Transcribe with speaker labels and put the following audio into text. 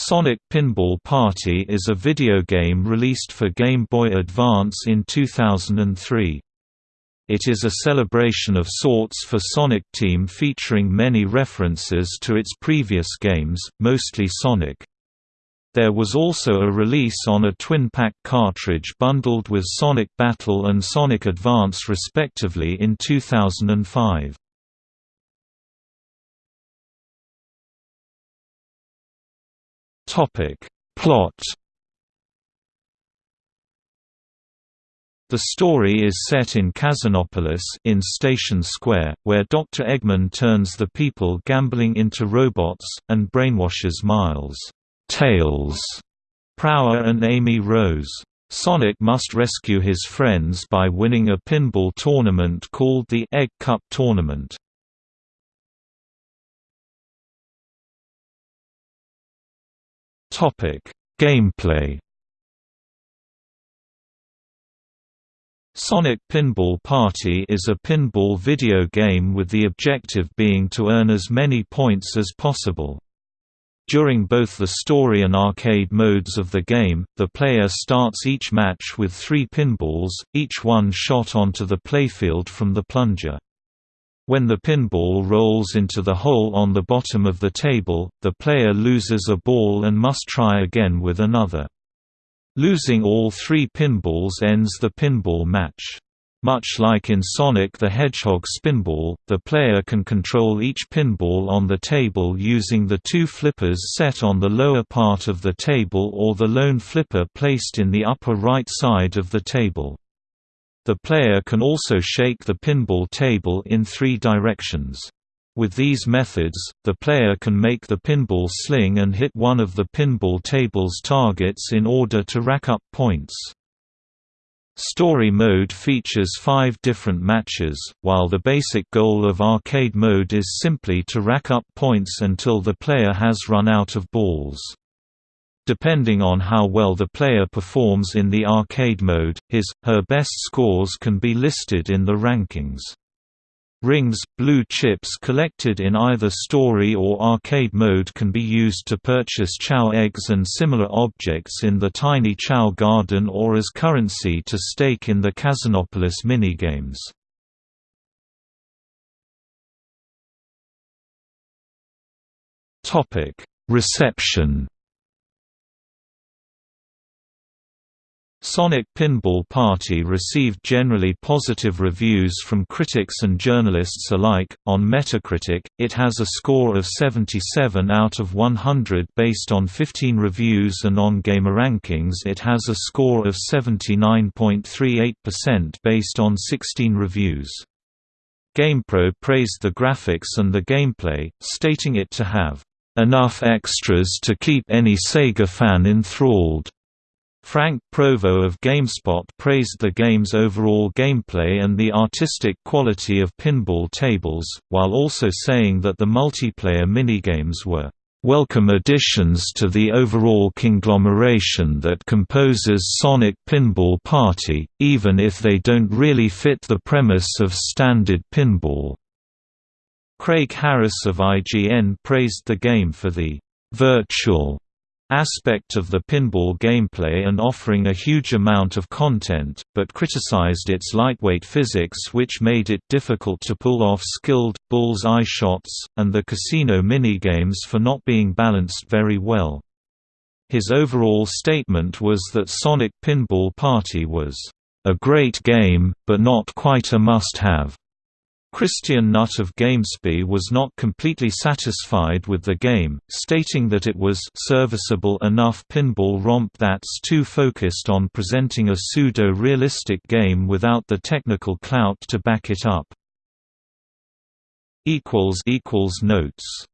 Speaker 1: Sonic Pinball Party is a video game released for Game Boy Advance in 2003. It is a celebration of sorts for Sonic Team featuring many references to its previous games, mostly Sonic. There was also a release on a twin-pack cartridge bundled with Sonic Battle and Sonic Advance respectively in 2005. Topic. Plot The story is set in Casinopolis in Station Square, where Dr. Eggman turns the people gambling into robots, and brainwashes Miles, Tails, Prower and Amy Rose. Sonic must rescue his friends by winning a pinball tournament called the Egg Cup Tournament. Gameplay. Sonic Pinball Party is a pinball video game with the objective being to earn as many points as possible. During both the story and arcade modes of the game, the player starts each match with three pinballs, each one shot onto the playfield from the plunger. When the pinball rolls into the hole on the bottom of the table, the player loses a ball and must try again with another. Losing all three pinballs ends the pinball match. Much like in Sonic the Hedgehog Spinball, the player can control each pinball on the table using the two flippers set on the lower part of the table or the lone flipper placed in the upper right side of the table. The player can also shake the pinball table in three directions. With these methods, the player can make the pinball sling and hit one of the pinball table's targets in order to rack up points. Story mode features five different matches, while the basic goal of arcade mode is simply to rack up points until the player has run out of balls. Depending on how well the player performs in the arcade mode, his, her best scores can be listed in the rankings. Rings, blue chips collected in either story or arcade mode can be used to purchase Chao eggs and similar objects in the Tiny Chao Garden or as currency to stake in the Casinopolis minigames. Reception Sonic Pinball Party received generally positive reviews from critics and journalists alike. On Metacritic, it has a score of 77 out of 100 based on 15 reviews, and on GameRankings, it has a score of 79.38% based on 16 reviews. GamePro praised the graphics and the gameplay, stating it to have enough extras to keep any Sega fan enthralled. Frank Provo of GameSpot praised the game's overall gameplay and the artistic quality of pinball tables, while also saying that the multiplayer minigames were welcome additions to the overall conglomeration that composes Sonic Pinball Party, even if they don't really fit the premise of standard pinball. Craig Harris of IGN praised the game for the virtual aspect of the pinball gameplay and offering a huge amount of content, but criticized its lightweight physics which made it difficult to pull off skilled, bull's-eye shots, and the casino minigames for not being balanced very well. His overall statement was that Sonic Pinball Party was, "...a great game, but not quite a must-have." Christian Nutt of GameSpy was not completely satisfied with the game, stating that it was serviceable enough pinball romp that's too focused on presenting a pseudo-realistic game without the technical clout to back it up. Notes